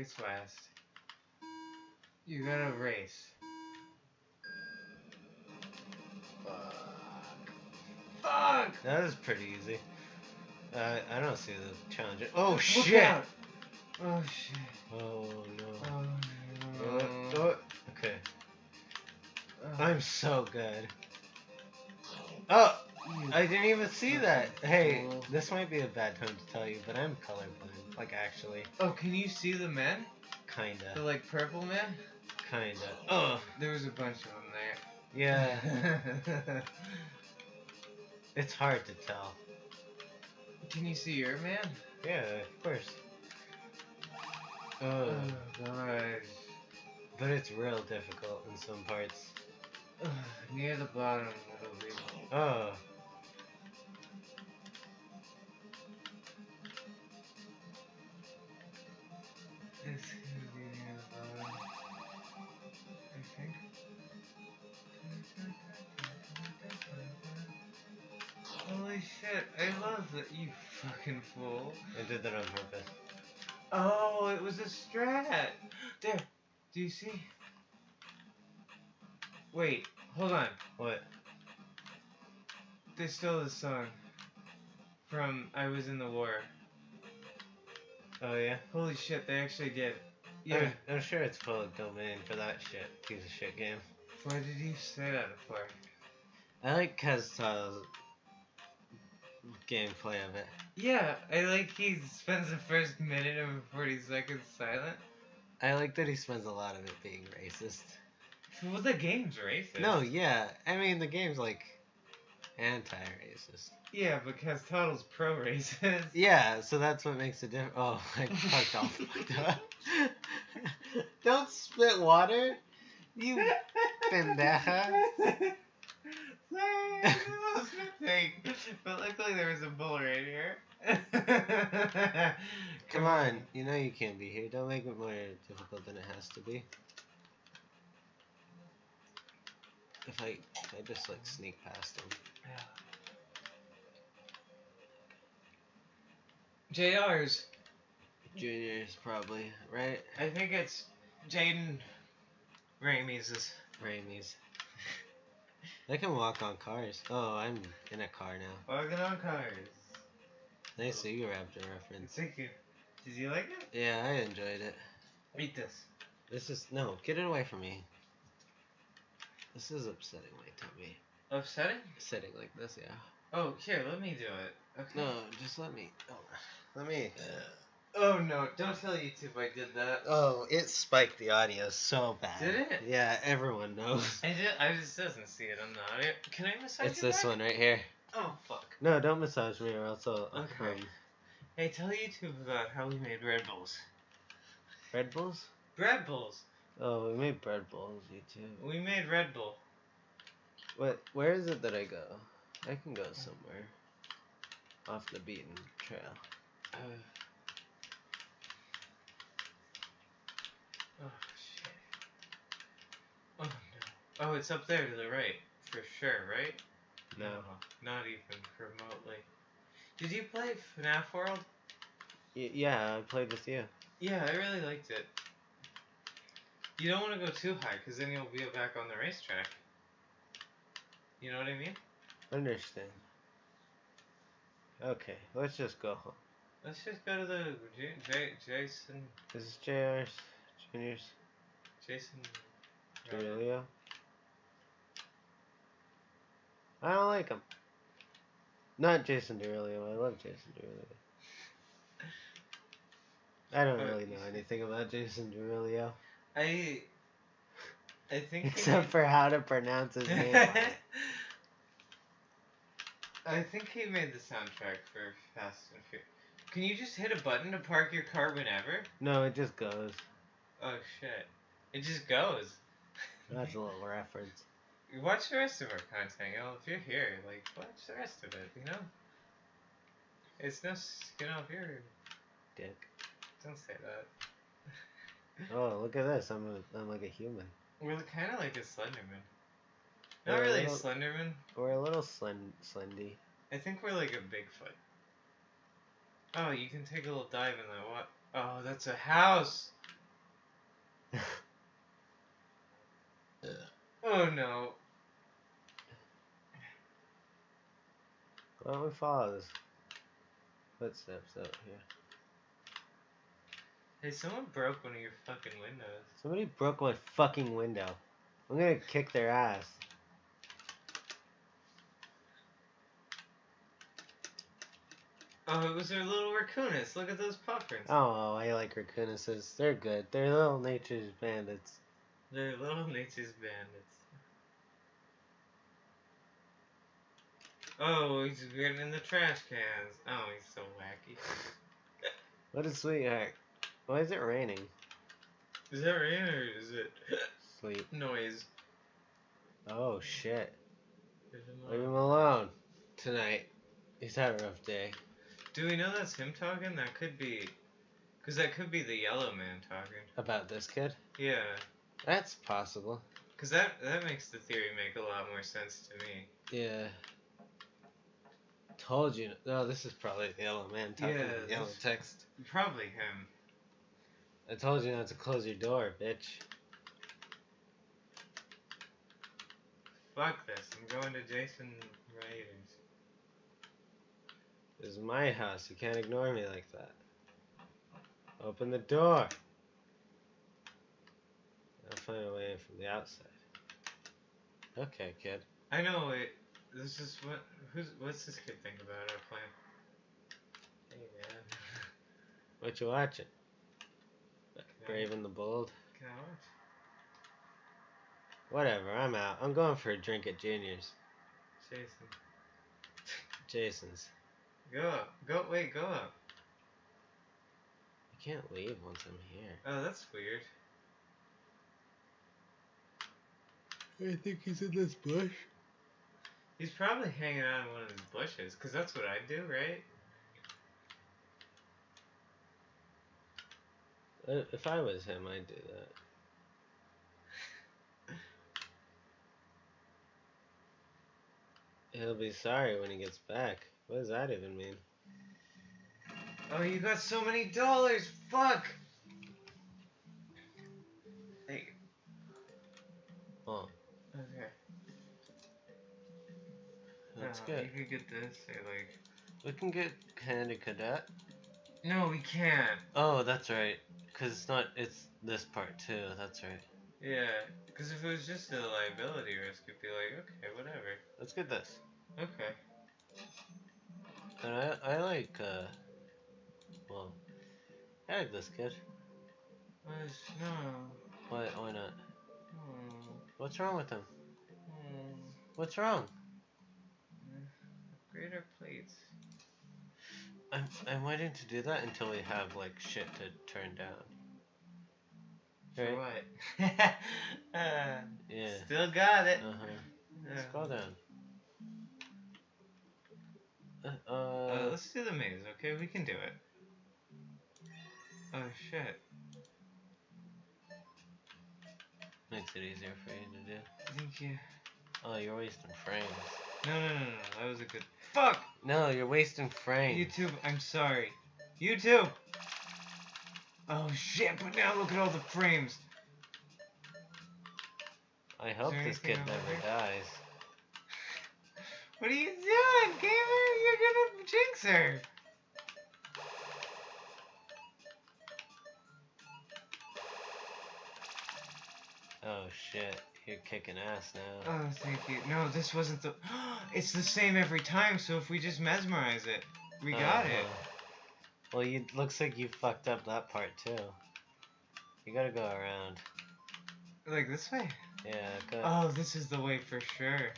It's last. You gotta race. Fuck! That was pretty easy. Uh, I don't see the challenge. Oh shit! Oh shit. Oh no. Oh no. uh, okay. Oh, I'm so good. Oh, I didn't even see that. Hey, this might be a bad time to tell you, but I'm colorblind. Like actually, Oh, can you see the men? Kinda, The, like purple men? kinda. Oh, There was a bunch of them there. yeah. it's hard to tell. Can you see your man? Yeah, of course. Oh Oh, gosh. but it's real difficult in some parts. Ugh, Near the bottom, it'll be. Oh. Shit, I love that, you fucking fool. I did that on purpose. Oh, it was a strat! There, do you see? Wait, hold on. What? They stole the song from I Was in the War. Oh yeah? Holy shit, they actually did. Yeah. I'm, I'm sure it's public domain for that shit. Piece of shit game. Why did you say that before? I like Kaz's gameplay of it. Yeah, I like he spends the first minute of 40 seconds silent. I like that he spends a lot of it being racist. Well, the game's racist. No, yeah. I mean, the game's like anti-racist. Yeah, because Toddle's pro-racist. Yeah, so that's what makes it difference. Oh, I fucked up. Don't spit water, you pendeja. Sorry, I was spitting. But luckily there was a bull right here. Come on, you know you can't be here. Don't make it more difficult than it has to be. If I, if I just like sneak past him. JR's. Juniors probably, right? I think it's Jaden Ramey's. Ramey's. They can walk on cars. Oh, I'm in a car now. Walking on cars. Nice Super Raptor reference. Thank you. Did you like it? Yeah, I enjoyed it. Eat this. This is no, get it away from me. This is upsetting my tummy. Upsetting? Sitting like this, yeah. Oh, here, let me do it. Okay. No, just let me. Oh, let me. Uh, Oh no, don't tell YouTube I did that. Oh, it spiked the audio so bad. Did it? Yeah, everyone knows. I did. I just doesn't see it on the audio. Can I massage It's this back? one right here. Oh fuck. No, don't massage me or else I'll. Okay. Um, Hey, tell YouTube about how we made Red Bulls. Red Bulls? Bread Bulls. Oh, we made bread bowls, YouTube. We made Red Bull. What? Where is it that I go? I can go somewhere. Off the beaten trail. Uh, oh shit. Oh no. Oh, it's up there to the right, for sure, right? No. not even remotely. Did you play FNAF World? Y- yeah, I played with you. Yeah, I really liked it. You don't want to go too high, because then you'll be back on the racetrack. You know what I mean? Understand. Okay, let's just go home. Let's just go to the J- J- Jason This is JR's Juniors Jason. Derulo. I don't like him. Not Jason Derulo. I love Jason Derulo. I don't Uh, really know anything about Jason Derulo I I think except made- for how to pronounce his name. I think he made the soundtrack for Fast and Furious. Can you just hit a button to park your car whenever? no, it just goes. Oh shit. It just goes. That's a little reference watch the rest of our content. You know, if you're here, like, watch the rest of it, you know? It's no skin off your dick. Don't say that. oh, look at this. I'm, a, I'm like a human. We're kind of like a Slenderman. Not we're really a little, Slenderman. We're a little slend- slendy. I think we're like a Bigfoot. Oh, you can take a little dive in that what? Oh, that's a house! oh no. Why don't we follow footsteps out here? Hey, someone broke one of your fucking windows. Somebody broke my fucking window. I'm gonna kick their ass. Oh, it was their little raccoonus. Look at those prints. Oh, I like raccoonus. They're good. They're little nature's bandits. They're little nature's bandits. Oh, he's getting in the trash cans. Oh, he's so wacky. What a sweetheart. Why is it raining? Is that rain or is it Sleep. noise? Oh shit. Leave him alone. tonight. He's had a rough day. Do we know that's him talking? That could be. Because that could be the yellow man talking. About this kid? Yeah. That's possible. Because that, that makes the theory make a lot more sense to me. Yeah. Told you. No, this is probably the yellow man talking Yeah, yellow text. Probably him. I told you not to close your door, bitch. Fuck this. I'm going to Jason Raiders. This is my house. You can't ignore me like that. Open the door. I'll find a way in from the outside. Okay, kid. I know it. This is what. Who's what's this kid think about our plan? Hey man, What you watching? can I- Brave and the Bold? Can I watch? Whatever, I'm out. I'm going for a drink at Junior's. Jason, Jason's. go up. Go wait. Go up. I can't leave once I'm here. Oh, that's weird. I think he's in this bush. He's probably hanging out in one of these bushes, cause that's what I'd do, right? Uh, If I was him, I'd do that. He'll be sorry when he gets back. What does that even mean? Oh, you got so many dollars. Fuck. That's Uh, good. You could get this, like. We can get Candy Cadet. No, we can't. Oh, that's right. Cause it's not. It's this part too. That's right. Yeah, because if it was just a liability risk, it'd be like, okay, whatever. Let's get this. Okay. And I I like uh. Well, I like this kid. No. Why why not? What's wrong with him? Hmm. What's wrong? Greater plates. I'm I'm waiting to do that until we have like shit to turn down. For Right. what? uh, Yeah. Still got it. Uh huh. Yeah. Scroll down. Uh, Uh, uh, let's do the maze, okay? We can do it. Oh shit. makes it easier for you to do. Thank you. Oh, you're wasting frames. No, no, no, no. That was a good. Fuck! No, you're wasting frames. YouTube, I'm sorry. YouTube! Oh shit, but now look at all the frames. I hope this kid never dies. What are you doing, gamer? You're gonna jinx her. Oh shit, you're kicking ass now. Oh, thank you. No, this wasn't the. it's the same every time, so if we just mesmerize it, we got it. Uh-huh. Well, you looks like you fucked up that part too. You gotta go around. Like this way? Yeah, go. Oh, this is the way for sure.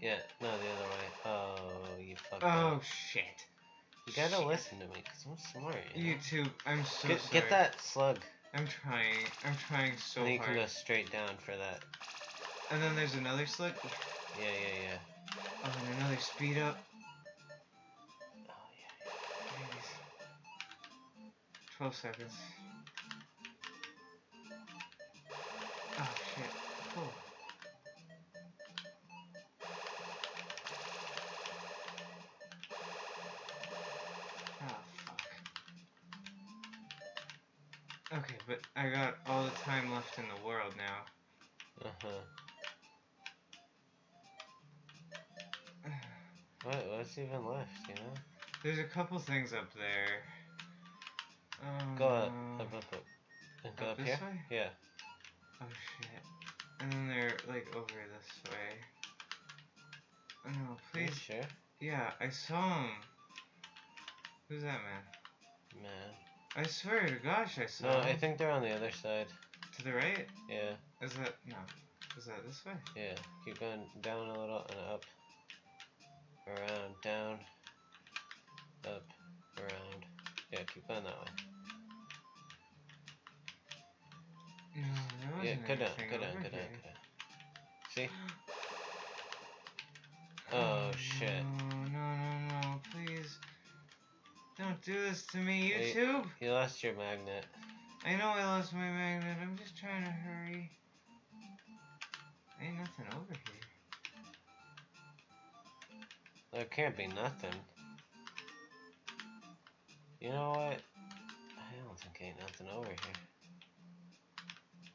Yeah, no, the other way. Oh, you fucked Oh, up. Oh shit. You gotta shit. listen to me, cause I'm smart. You know? YouTube, I'm so get, sorry. get that slug, I'm trying. I'm trying so then you hard. can go straight down for that. And then there's another slick. Yeah, yeah, yeah. Oh, and another speed up. Oh yeah. Jeez. 12 seconds. What? What's even left? You know? There's a couple things up there. Um, Go up, up, up, up. And Go Up up, here. way? Yeah. Oh shit. And then they're like over this way. Oh, No, Are you please. sure? Yeah, I saw him. Who's that man? Man. I swear to gosh, I saw No, him. I think they're on the other side. To the right? Yeah. Is that no? Is that this way? Yeah. Keep going down a little and up. Around, down, up, around. Yeah, keep going that way. No, Yeah, go down, go down, go down, go down. See? Oh, shit. No, no, no, no, please. Don't do this to me. YouTube. You lost your magnet. I know I lost my magnet. I'm just trying to hurry. There can't be nothing. You know what? I don't think ain't nothing over here.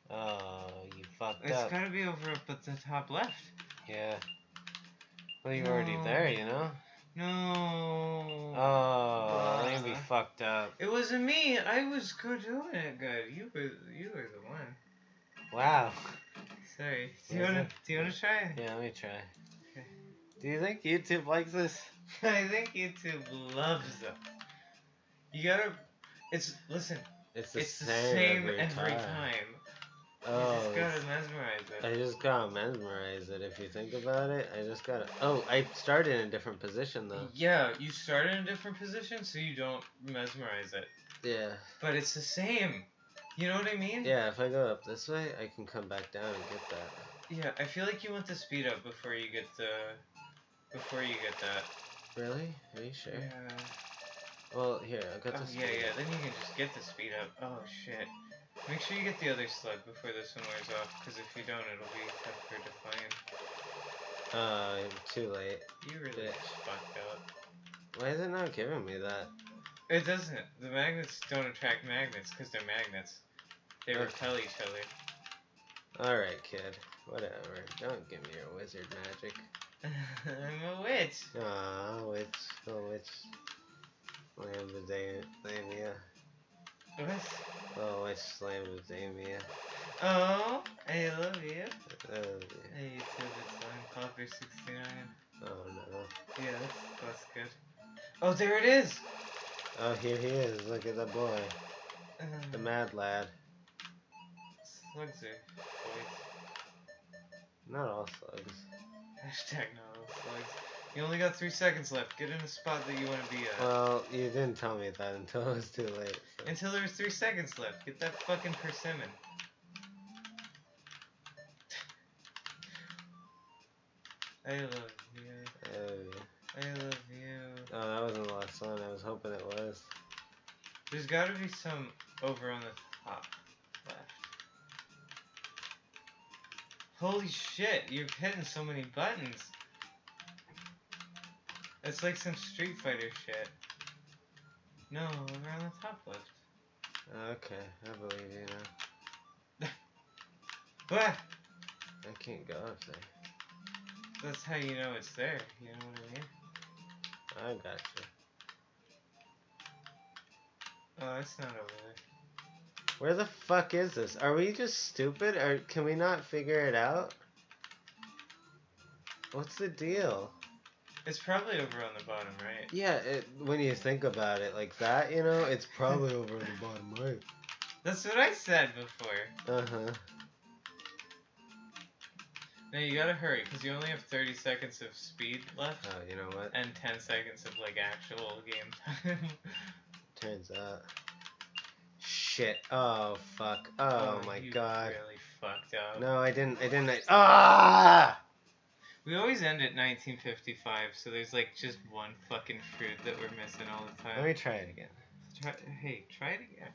Oh, you fucked up. It's up. gotta be over up at the top left. Yeah. Well, you're already there, you know? No. Oh, you'd be fucked up. It wasn't me. I was good doing it good. You were you were the one. Wow. Sorry. Do you wanna do you wanna try? Yeah, let me try. Okay. Do you think YouTube likes this? I think YouTube loves them. You gotta. It's listen. It's the it's the same, same every, time. Oh, you just gotta mesmerize it. I just gotta mesmerize it. If you think about it, I just gotta. Oh, I started in a different position though. Yeah, you start in a different position so you don't mesmerize it. Yeah. But it's the same. You know what I mean? Yeah, if I go up this way, I can come back down and get that. Yeah, I feel like you want the speed up before you get the. Before you get that. Really? Are you sure? Yeah. Well, here, I got Oh, this. yeah, yeah, then you can just get the speed up. Oh, shit. Make sure you get the other slug before this one wears off, because if you don't, it'll be tougher to find. Uh, too late. You really just fucked up. Why is it not giving me that? It doesn't. The magnets don't attract magnets, because they're magnets. They Okay. repel each other. Alright, kid. Whatever. Don't give me your wizard magic. I'm a witch. Aw, witch. Oh, witch. Lambadamia. What? Oh, witch Lambadamia. Oh, I love you. Oh, Hey, YouTube, it's Lime Popper 69. oh no. Yeah, that's, that's good. Oh, there it is! Oh, here he is. Look at the boy. The Uh, mad lad. slugs are boys. Not all slugs. Hashtag slugs. You only got three seconds left. Get in a spot that you want to be at. Well, you didn't tell me that until it was too late. so- Until there's three seconds left. Get that fucking persimmon. I love you. Oh, yeah. I love you. Oh, that wasn't the last one. I was hoping it was. There's gotta be some over on the top left. Holy shit, you're hitting so many buttons. It's like some Street Fighter shit. No, over on the top left. Okay, I believe you now. Ah! I can't go up there. That's how you know it's there, you know what I mean? I got you. Oh, it's not over there. Where the fuck is this? Are we just stupid, or can we not figure it out? What's the deal? It's probably over on the bottom right. Yeah, it, when you think about it like that, you know, it's probably over on the bottom right. That's what I said before. Uh huh. Now you gotta hurry, because you only have 30 seconds of speed left. Oh, you know what? and 10 seconds of like actual game time. Turns out. Shit. Oh fuck. Oh, my you god. Really fucked up. No, I didn't. I didn't. I, ah! We always end at 1955, so there's like just one fucking fruit that we're missing all the time. Let me try it again. Try, hey, try it again.